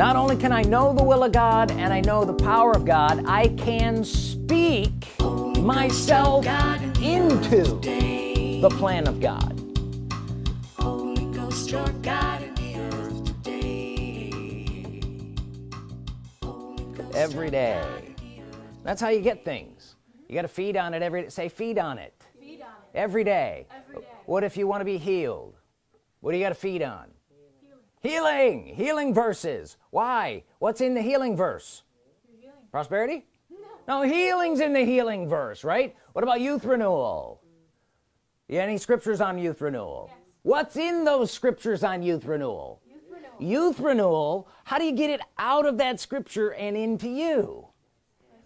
not only can I know the will of God and I know the power of God I can speak myself into the plan of God. Every day. That's how you get things. You got to feed on it every day say feed on it, feed on it. Every, day. every day. What if you want to be healed? What do you got to feed on healing. healing verses. Why? What's in the healing verse? Healing. prosperity? No. no healing's in the healing verse right? What about youth renewal? Yeah, any scriptures on youth renewal? Yes. what's in those scriptures on youth renewal? Youth renewal. Youth renewal how do you get it out of that scripture and into you?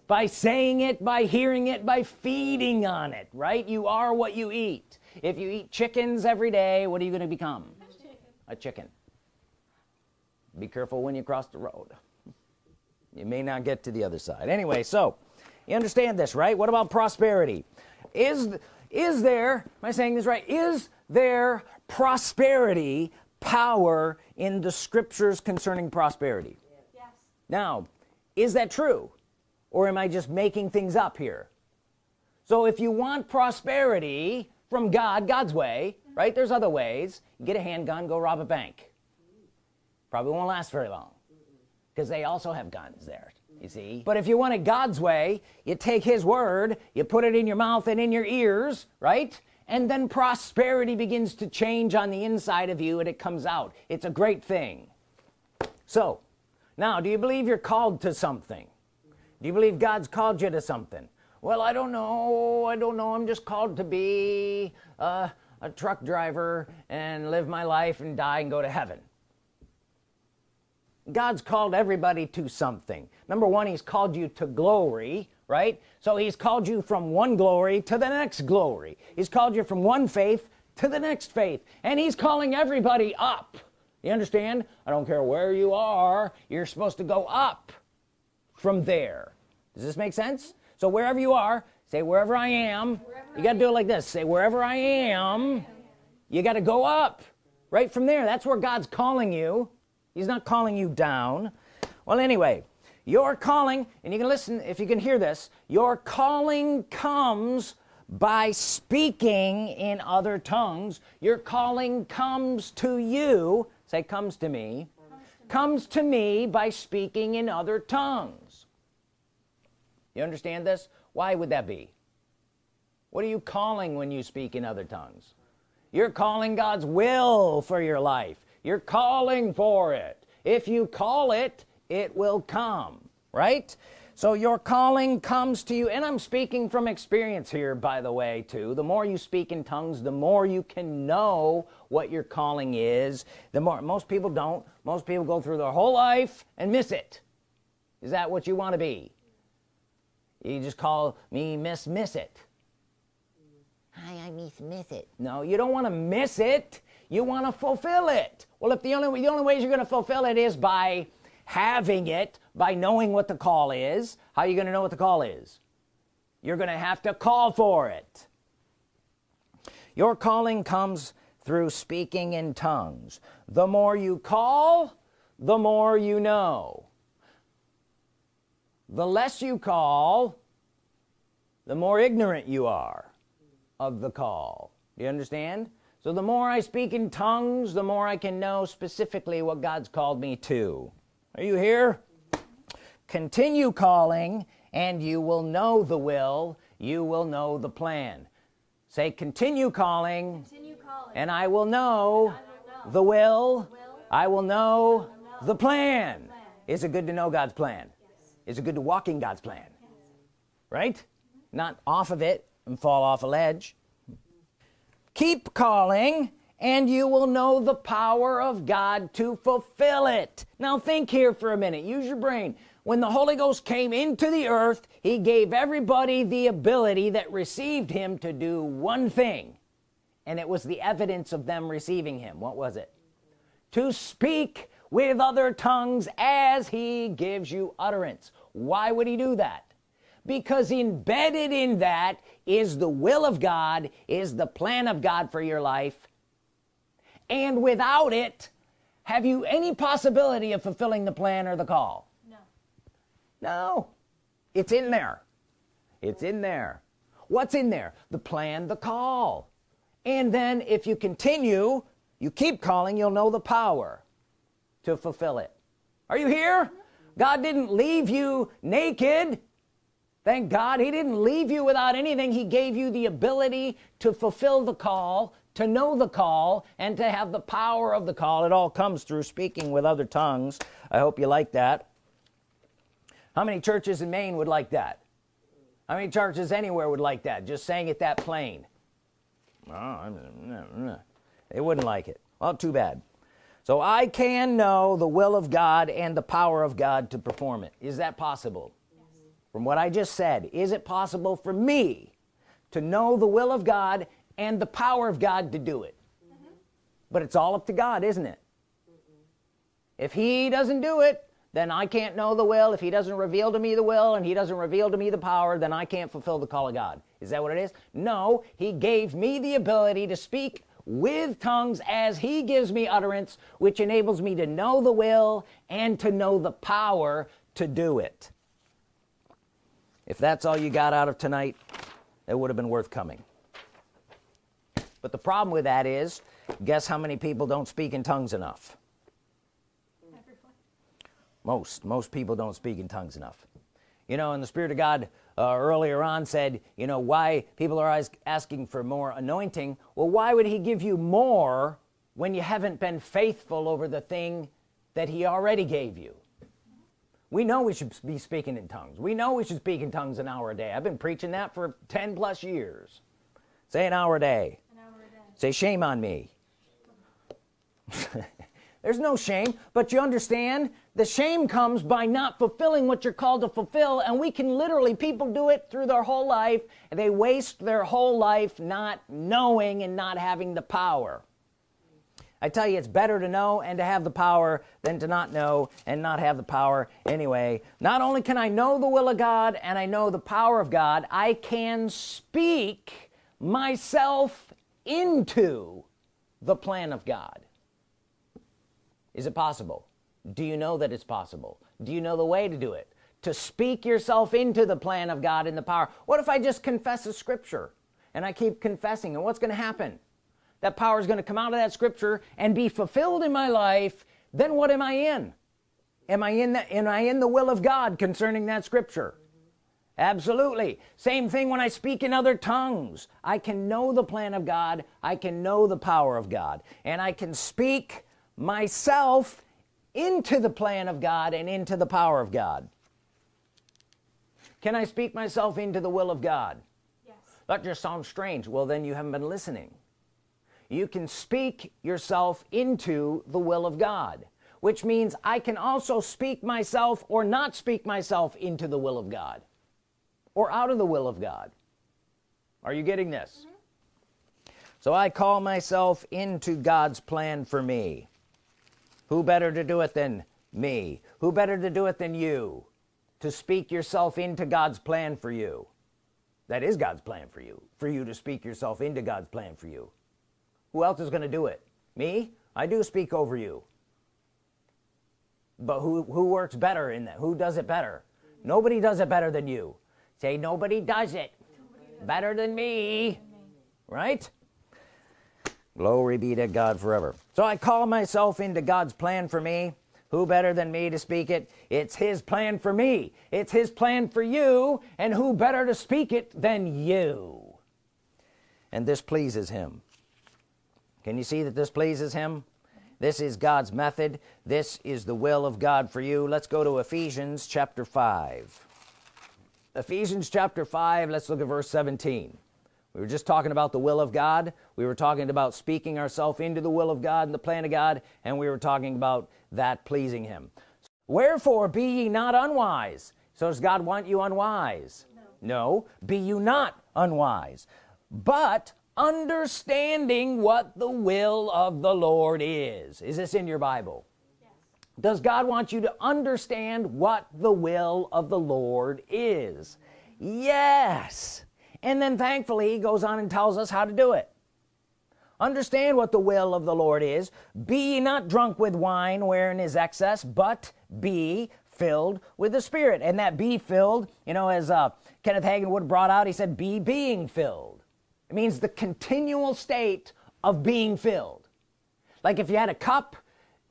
By saying it by hearing it by feeding on it right? You are what you eat. If you eat chickens every day what are you going to become a chicken. Be careful when you cross the road. You may not get to the other side. Anyway so you understand this right? What about prosperity? Is is there am I saying this right? Is there prosperity power in the scriptures concerning prosperity? Yes. now is that true? Or am I just making things up here? So if you want prosperity from God God's way right? There's other ways. Get a handgun go rob a bank probably won't last very long. Mm-hmm. Because they also have guns there you mm-hmm. see? But if you want it God's way you take his word you put it in your mouth and in your ears right? And then prosperity begins to change on the inside of you and it comes out. It's a great thing. So now do you believe you're called to something? Mm-hmm. Do you believe God's called you to something? Well I don't know. I don't know. I'm just called to be a, a truck driver and live my life and die and go to heaven God's called everybody to something. Number one he's called you to glory right? So he's called you from one glory to the next glory. He's called you from one faith to the next faith. And he's calling everybody up. You understand? I don't care where you are you're supposed to go up from there. Does this make sense? So wherever you are say wherever I am. Wherever you got to do it like this. Say wherever I am you got to go up right from there. That's where God's calling you he's not calling you down. Well anyway your calling and you can listen if you can hear this your calling comes by speaking in other tongues. Your calling comes to you say comes to me comes to, me by speaking in other tongues. You understand this? Why would that be? What are you calling when you speak in other tongues? You're calling God's will for your life you're calling for it. If you call it it will come right? So your calling comes to you and I'm speaking from experience here by the way too. The more you speak in tongues the more you can know what your calling is. The more most people don't. Most people go through their whole life and miss it. Is that what you want to be? You just call me miss miss it. Hi I miss miss it. No you don't want to miss it you want to fulfill it. Well if the only the only ways you're gonna fulfill it is by having it by knowing what the call is. How are you gonna know what the call is? You're gonna have to call for it. Your calling comes through speaking in tongues. The more you call the more you know. The less you call the more ignorant you are of the call. Do you understand so the more I speak in tongues the more I can know specifically what God's called me to are you here continue calling and you will know the will you will know the plan say continue calling, continue calling. and I will know, I know. The, will. will I will know, I know. the plan. plan is it good to know God's plan yes. is it good to walk in God's plan yes. right mm -hmm. not off of it and fall off a ledge keep calling and you will know the power of God to fulfill it. Now think here for a minute. Use your brain. When the Holy Ghost came into the earth he gave everybody the ability that received him to do one thing and it was the evidence of them receiving him. What was it? To speak with other tongues as he gives you utterance. Why would he do that because embedded in that is the will of God is the plan of God for your life. And without it have you any possibility of fulfilling the plan or the call? No. no. It's in there. It's in there. What's in there? The plan the call. And then if you continue you keep calling you'll know the power to fulfill it. Are you here? God didn't leave you naked thank God he didn't leave you without anything. He gave you the ability to fulfill the call to know the call and to have the power of the call. It all comes through speaking with other tongues. I hope you like that. How many churches in Maine would like that? How many churches anywhere would like that? Just saying it that plain. Oh, they wouldn't like it. Well too bad. So I can know the will of God and the power of God to perform it. Is that possible. From what I just said is it possible for me to know the will of God and the power of God to do it? Mm -hmm. but it's all up to God isn't it? Mm if he doesn't do it then I can't know the will. If he doesn't reveal to me the will and he doesn't reveal to me the power then I can't fulfill the call of God. Is that what it is? No he gave me the ability to speak with tongues as he gives me utterance which enables me to know the will and to know the power to do it if that's all you got out of tonight it would have been worth coming. But the problem with that is guess how many people don't speak in tongues enough? Most. Most people don't speak in tongues enough. You know and the Spirit of God uh, earlier on said you know why people are always asking for more anointing. Well why would he give you more when you haven't been faithful over the thing that he already gave you we know we should be speaking in tongues. We know we should speak in tongues an hour a day. I've been preaching that for 10 plus years. Say an hour a day, an hour a day. say shame on me. There's no shame but you understand the shame comes by not fulfilling what you're called to fulfill and we can literally people do it through their whole life and they waste their whole life not knowing and not having the power I tell you it's better to know and to have the power than to not know and not have the power anyway. Not only can I know the will of God and I know the power of God I can speak myself into the plan of God. Is it possible? Do you know that it's possible? Do you know the way to do it? To speak yourself into the plan of God in the power. What if I just confess a scripture and I keep confessing? And what's gonna happen that power is gonna come out of that scripture and be fulfilled in my life then what am I in? Am I in that am I in the will of God concerning that scripture? Absolutely. Same thing when I speak in other tongues. I can know the plan of God. I can know the power of God. And I can speak myself into the plan of God and into the power of God. Can I speak myself into the will of God? Yes. that just sounds strange. Well then you haven't been listening you can speak yourself into the will of God which means I can also speak myself or not speak myself into the will of God or out of the will of God. Are you getting this? Mm -hmm. so I call myself into God's plan for me. Who better to do it than me? Who better to do it than you to speak yourself into God's plan for you? That is God's plan for you for you to speak yourself into God's plan for you who else is gonna do it? Me? I do speak over you. But who who works better in that? Who does it better? Nobody does it better than you. Say nobody does it better than me. Right? Glory be to God forever. So I call myself into God's plan for me. Who better than me to speak it? It's his plan for me. It's his plan for you. And who better to speak it than you? And this pleases him can you see that this pleases him? This is God's method. This is the will of God for you. Let's go to Ephesians chapter 5 Ephesians chapter 5 let's look at verse 17 we were just talking about the will of God. We were talking about speaking ourselves into the will of God and the plan of God and we were talking about that pleasing him. Wherefore be ye not unwise. So does God want you unwise? No, no. Be you not unwise. But understanding what the will of the Lord is. Is this in your Bible? Yes. does God want you to understand what the will of the Lord is? Yes. And then thankfully he goes on and tells us how to do it. Understand what the will of the Lord is. Be not drunk with wine wherein is excess but be filled with the Spirit. And that be filled you know as uh, Kenneth Hagin would brought out he said be being filled it means the continual state of being filled. Like if you had a cup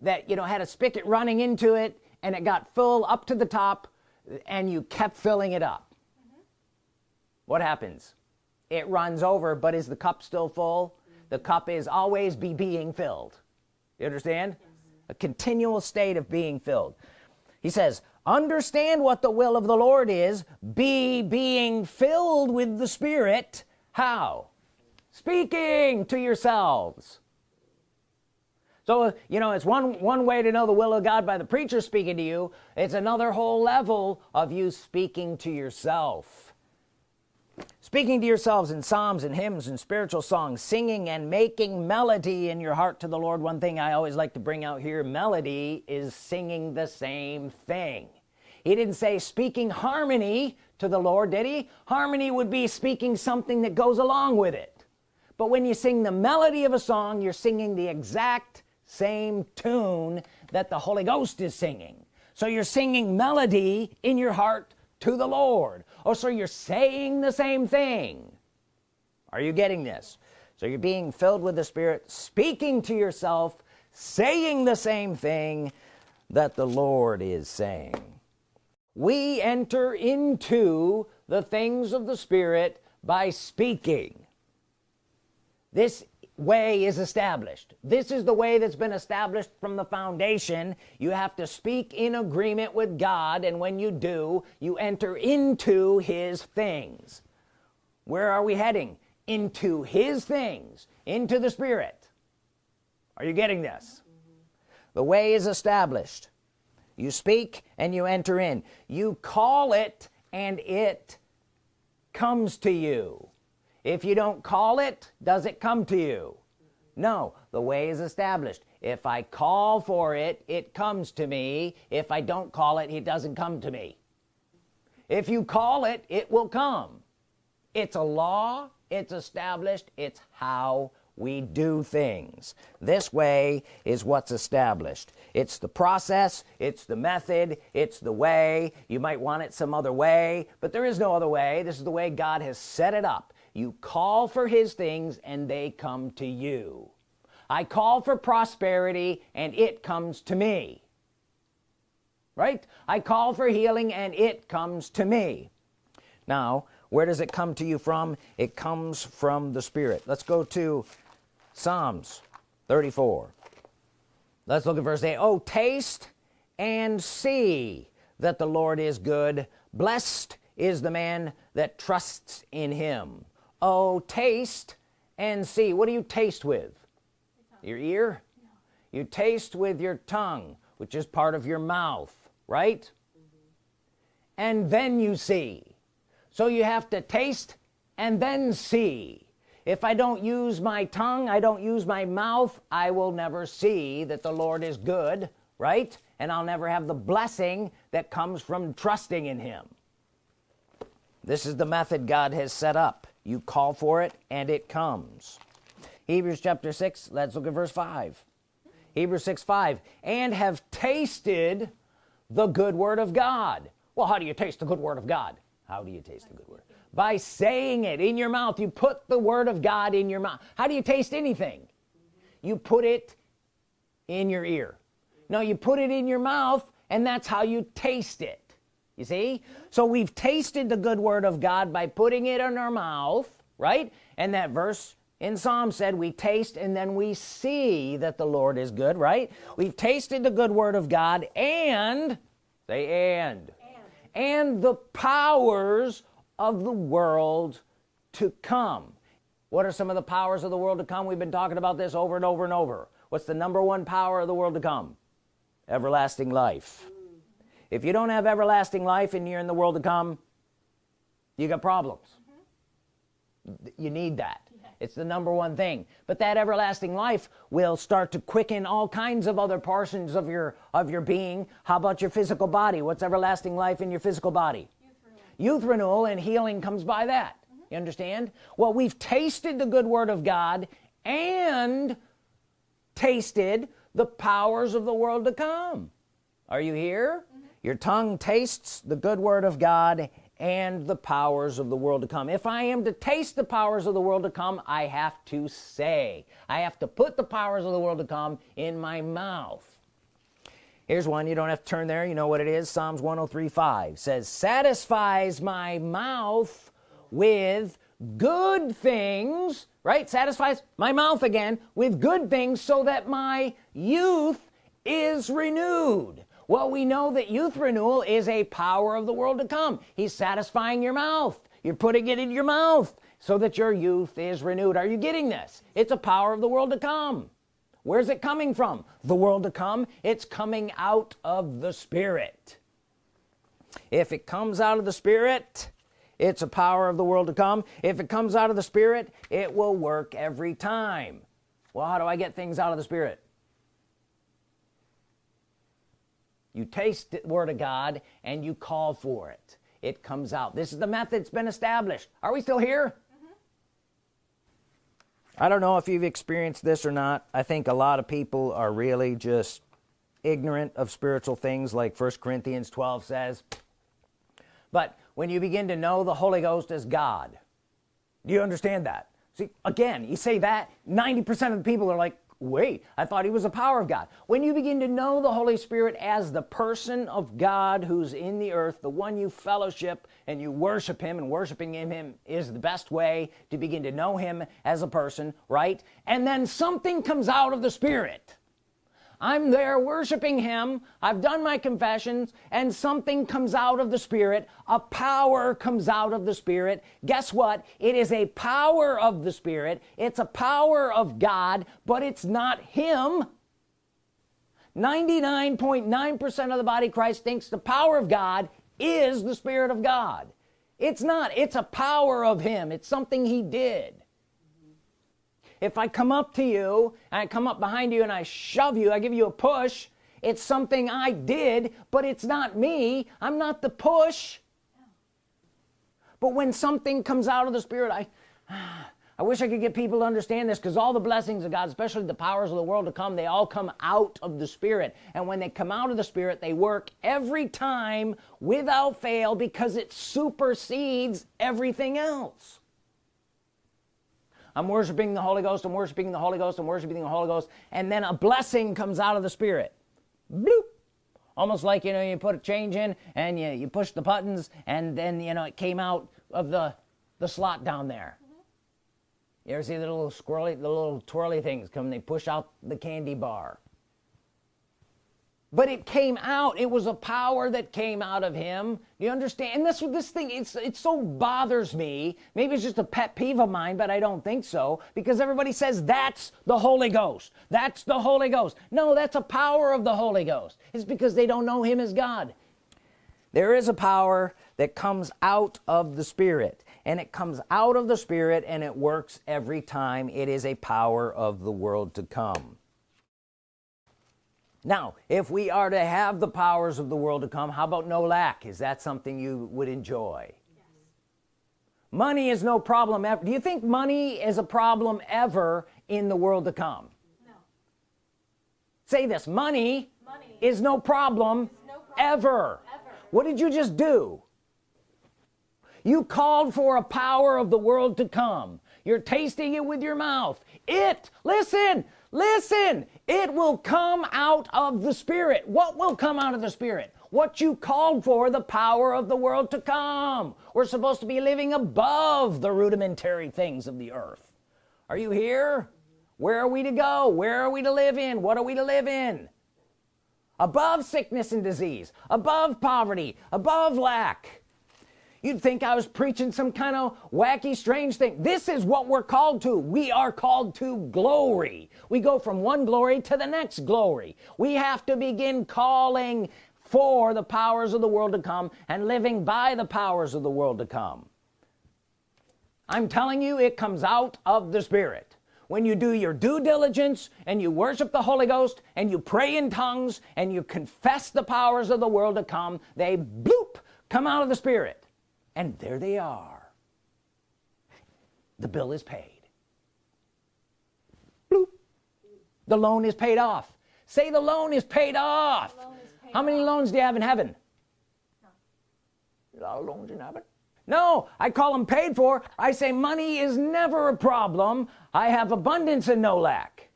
that you know had a spigot running into it and it got full up to the top and you kept filling it up. Mm -hmm. what happens? It runs over but is the cup still full? Mm -hmm. the cup is always be being filled. You understand? Mm -hmm. a continual state of being filled. He says understand what the will of the Lord is. Be being filled with the Spirit how? Speaking to yourselves. So you know it's one one way to know the will of God by the preacher speaking to you. It's another whole level of you speaking to yourself. Speaking to yourselves in psalms and hymns and spiritual songs singing and making melody in your heart to the Lord. One thing I always like to bring out here melody is singing the same thing he didn't say speaking harmony to the Lord did he? Harmony would be speaking something that goes along with it. But when you sing the melody of a song you're singing the exact same tune that the Holy Ghost is singing. So you're singing melody in your heart to the Lord. Oh so you're saying the same thing. Are you getting this? So you're being filled with the Spirit speaking to yourself saying the same thing that the Lord is saying we enter into the things of the Spirit by speaking. This way is established. This is the way that's been established from the foundation. You have to speak in agreement with God and when you do you enter into his things. Where are we heading? Into his things into the Spirit. Are you getting this? The way is established you speak and you enter in. You call it and it comes to you. If you don't call it does it come to you? No the way is established. If I call for it it comes to me. If I don't call it it doesn't come to me. If you call it it will come. It's a law. It's established. It's how we do things. This way is what's established. It's the process it's the method it's the way. You might want it some other way but there is no other way. This is the way God has set it up. You call for his things and they come to you. I call for prosperity and it comes to me. Right? I call for healing and it comes to me. Now where does it come to you from? It comes from the Spirit. Let's go to Psalms 34 let's look at verse 8 oh taste and see that the Lord is good. Blessed is the man that trusts in him. Oh taste and see. What do you taste with? Your ear? No. you taste with your tongue which is part of your mouth right? Mm -hmm. and then you see. So you have to taste and then see if I don't use my tongue I don't use my mouth I will never see that the Lord is good right? And I'll never have the blessing that comes from trusting in him. This is the method God has set up. You call for it and it comes. Hebrews chapter 6 let's look at verse 5 Hebrews 6 5 and have tasted the good word of God. Well how do you taste the good word of God? How do you taste the good word by saying it in your mouth. You put the Word of God in your mouth. How do you taste anything? You put it in your ear. No you put it in your mouth and that's how you taste it. You see? So we've tasted the good Word of God by putting it in our mouth right? And that verse in Psalm said we taste and then we see that the Lord is good right? We've tasted the good Word of God and say and. And, and the powers of the world to come. What are some of the powers of the world to come? We've been talking about this over and over and over. What's the number one power of the world to come? Everlasting life. If you don't have everlasting life and you're in the world to come you got problems. Mm -hmm. you need that. Yeah. it's the number one thing. But that everlasting life will start to quicken all kinds of other portions of your of your being. How about your physical body? What's everlasting life in your physical body youth renewal and healing comes by that. Mm -hmm. you understand? Well we've tasted the good word of God and tasted the powers of the world to come. Are you here? Mm -hmm. your tongue tastes the good word of God and the powers of the world to come. If I am to taste the powers of the world to come I have to say. I have to put the powers of the world to come in my mouth here's one you don't have to turn there you know what it is Psalms 103 5 says satisfies my mouth with good things right? Satisfies my mouth again with good things so that my youth is renewed. Well we know that youth renewal is a power of the world to come. He's satisfying your mouth. You're putting it in your mouth so that your youth is renewed. Are you getting this? It's a power of the world to come where's it coming from? The world to come? It's coming out of the Spirit. If it comes out of the Spirit it's a power of the world to come. If it comes out of the Spirit it will work every time. Well how do I get things out of the Spirit? You taste the Word of God and you call for it. It comes out. This is the method that's been established. Are we still here. I don't know if you've experienced this or not. I think a lot of people are really just ignorant of spiritual things like first Corinthians 12 says. But when you begin to know the Holy Ghost as God do you understand that? See again you say that 90% of the people are like wait I thought he was a power of God. When you begin to know the Holy Spirit as the person of God who's in the earth the one you fellowship and you worship him and worshiping him, him is the best way to begin to know him as a person right? And then something comes out of the Spirit I'm there worshiping him. I've done my confessions and something comes out of the Spirit. A power comes out of the Spirit. Guess what? It is a power of the Spirit. It's a power of God but it's not him. 99.9% of the body Christ thinks the power of God is the Spirit of God. It's not. It's a power of him. It's something he did if I come up to you and I come up behind you and I shove you I give you a push it's something I did but it's not me. I'm not the push. But when something comes out of the Spirit I I wish I could get people to understand this because all the blessings of God especially the powers of the world to come they all come out of the Spirit. And when they come out of the Spirit they work every time without fail because it supersedes everything else I'm worshiping the Holy Ghost I'm worshiping the Holy Ghost I'm worshiping the Holy Ghost. And then a blessing comes out of the Spirit. Bloop. Almost like you know you put a change in and you, you push the buttons and then you know it came out of the the slot down there. You ever see the little squirrely the little twirly things come they push out the candy bar but it came out. It was a power that came out of him. You understand? And that's what this thing it's it so bothers me. Maybe it's just a pet peeve of mine but I don't think so because everybody says that's the Holy Ghost. That's the Holy Ghost. No that's a power of the Holy Ghost. It's because they don't know him as God. There is a power that comes out of the Spirit and it comes out of the Spirit and it works every time. It is a power of the world to come now if we are to have the powers of the world to come how about no lack? Is that something you would enjoy? Yes. money is no problem ever do you think money is a problem ever in the world to come? No. say this money, money is no problem, no problem ever. ever. What did you just do? You called for a power of the world to come. You're tasting it with your mouth. It listen listen it will come out of the Spirit. What will come out of the Spirit? What you called for the power of the world to come. We're supposed to be living above the rudimentary things of the earth. Are you here? Where are we to go? Where are we to live in? What are we to live in? Above sickness and disease above poverty above lack you'd think I was preaching some kind of wacky strange thing. This is what we're called to. We are called to glory. We go from one glory to the next glory. We have to begin calling for the powers of the world to come and living by the powers of the world to come. I'm telling you it comes out of the Spirit. When you do your due diligence and you worship the Holy Ghost and you pray in tongues and you confess the powers of the world to come they bloop come out of the Spirit and there they are. The bill is paid. Bloop. the loan is paid off. Say the loan is paid off. Is paid how many off. loans do you have in heaven? A lot of loans in heaven? No I call them paid for. I say money is never a problem. I have abundance and no lack.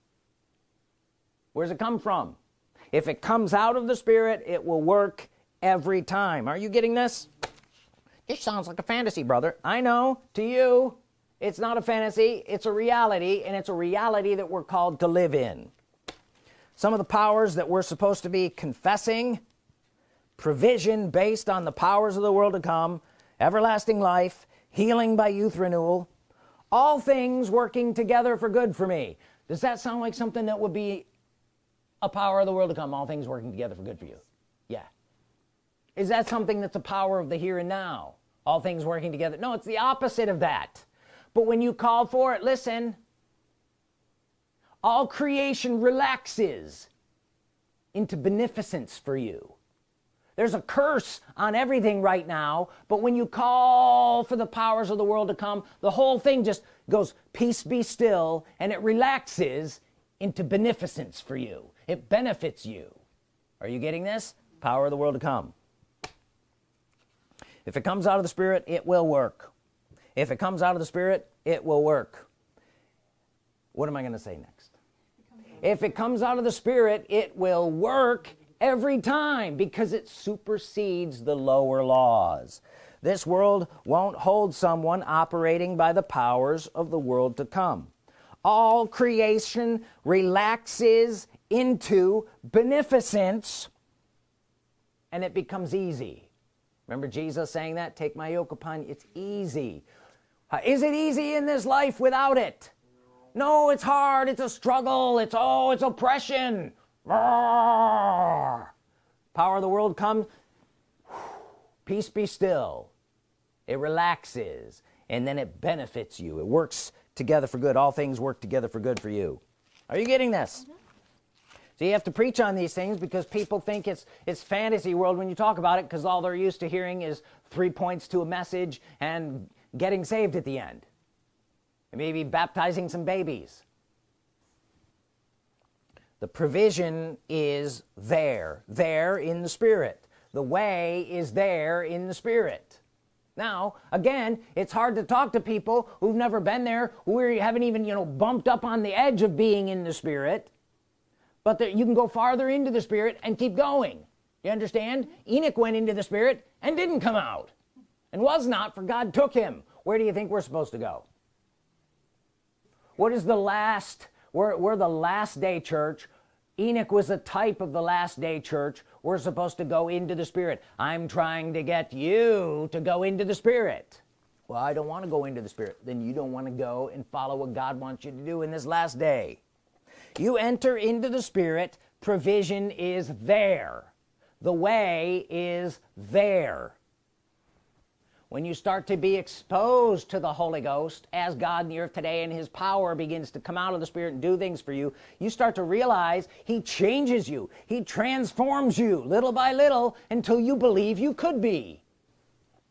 Where's it come from? If it comes out of the spirit it will work every time. Are you getting this this sounds like a fantasy brother. I know. To you it's not a fantasy. It's a reality and it's a reality that we're called to live in. Some of the powers that we're supposed to be confessing provision based on the powers of the world to come everlasting life healing by youth renewal all things working together for good for me. Does that sound like something that would be a power of the world to come? All things working together for good for you. Yeah. Is that something that's a power of the here and now all things working together. No it's the opposite of that. But when you call for it listen all creation relaxes into beneficence for you. There's a curse on everything right now but when you call for the powers of the world to come the whole thing just goes peace be still and it relaxes into beneficence for you. It benefits you. Are you getting this? Power of the world to come if it comes out of the spirit it will work. If it comes out of the spirit it will work. What am I gonna say next? If it comes out of the spirit it will work every time because it supersedes the lower laws. This world won't hold someone operating by the powers of the world to come. All creation relaxes into beneficence and it becomes easy remember Jesus saying that? Take my yoke upon you. It's easy. Is it easy in this life without it? No it's hard. It's a struggle. It's oh it's oppression. Roar. power of the world comes. Peace be still. It relaxes and then it benefits you. It works together for good. All things work together for good for you. Are you getting this mm-hmm. So you have to preach on these things because people think it's it's fantasy world when you talk about it because all they're used to hearing is three points to a message and getting saved at the end. And maybe baptizing some babies. The provision is there there in the spirit. The way is there in the spirit. Now again it's hard to talk to people who've never been there who haven't even you know bumped up on the edge of being in the spirit but that you can go farther into the spirit and keep going. You understand? Enoch went into the spirit and didn't come out and was not for God took him. Where do you think we're supposed to go? What is the last we're, we're the last day church. Enoch was a type of the last day church. We're supposed to go into the spirit. I'm trying to get you to go into the spirit. Well I don't want to go into the spirit. Then you don't want to go and follow what God wants you to do in this last day you enter into the spirit provision is there. The way is there. When you start to be exposed to the Holy Ghost as God in the earth today and his power begins to come out of the spirit and do things for you you start to realize he changes you. He transforms you little by little until you believe you could be.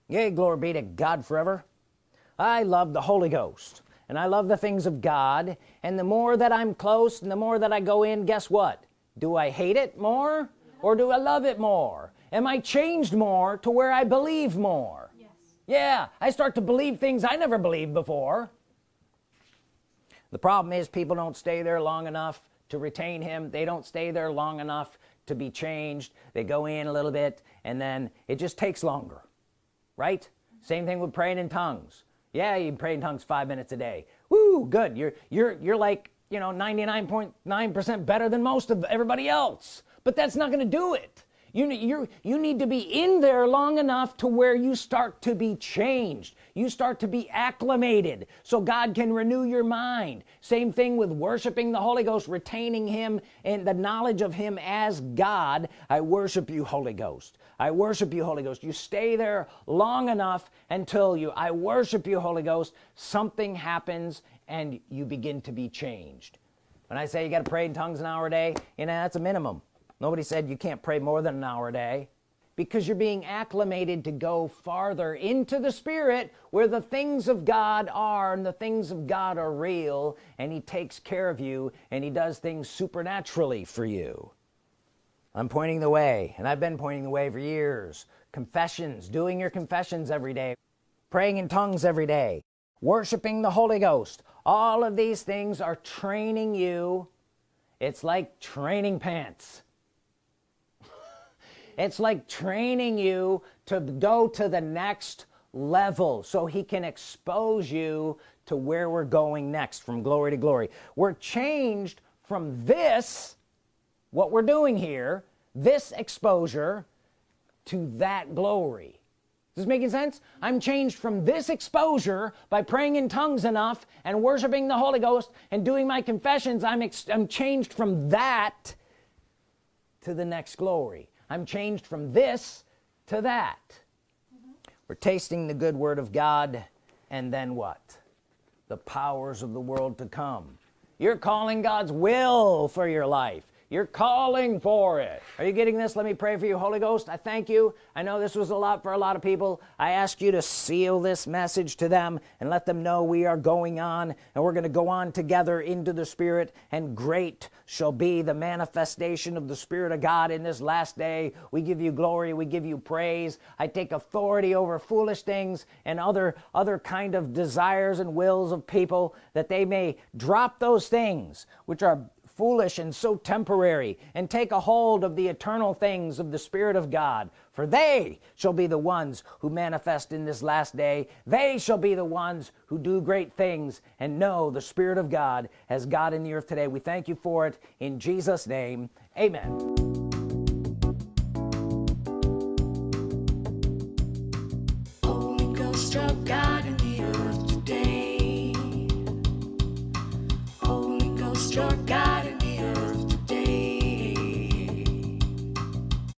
Yay glory be to God forever. I love the Holy Ghost and I love the things of God. And the more that I'm close and the more that I go in guess what? Do I hate it more or do I love it more? Am I changed more to where I believe more? Yes. yeah I start to believe things I never believed before. The problem is people don't stay there long enough to retain him. They don't stay there long enough to be changed. They go in a little bit and then it just takes longer right? Same thing with praying in tongues yeah you pray in tongues five minutes a day. Woo, good. You're you're you're like you know 99.9 percent better than most of everybody else. But that's not gonna do it you you you need to be in there long enough to where you start to be changed. You start to be acclimated so God can renew your mind. Same thing with worshiping the Holy Ghost retaining him and the knowledge of him as God. I worship you Holy Ghost. I worship you Holy Ghost. You stay there long enough until you I worship you Holy Ghost. Something happens and you begin to be changed. When I say you got to pray in tongues an hour a day you know that's a minimum nobody said you can't pray more than an hour a day. Because you're being acclimated to go farther into the spirit where the things of God are and the things of God are real and he takes care of you and he does things supernaturally for you. I'm pointing the way and I've been pointing the way for years. Confessions doing your confessions every day praying in tongues every day worshiping the Holy Ghost. All of these things are training you. It's like training pants it's like training you to go to the next level so he can expose you to where we're going next from glory to glory. We're changed from this what we're doing here this exposure to that glory. Is this making sense? I'm changed from this exposure by praying in tongues enough and worshiping the Holy Ghost and doing my confessions. I'm, I'm changed from that to the next glory I'm changed from this to that. Mm -hmm. we're tasting the good Word of God and then what? The powers of the world to come. You're calling God's will for your life you're calling for it. Are you getting this? Let me pray for you Holy Ghost. I thank you. I know this was a lot for a lot of people. I ask you to seal this message to them and let them know we are going on and we're gonna go on together into the Spirit and great shall be the manifestation of the Spirit of God in this last day. We give you glory. We give you praise. I take authority over foolish things and other other kind of desires and wills of people that they may drop those things which are foolish and so temporary and take a hold of the eternal things of the Spirit of God. For they shall be the ones who manifest in this last day. They shall be the ones who do great things and know the Spirit of God as God in the earth today. We thank you for it in Jesus name. Amen. God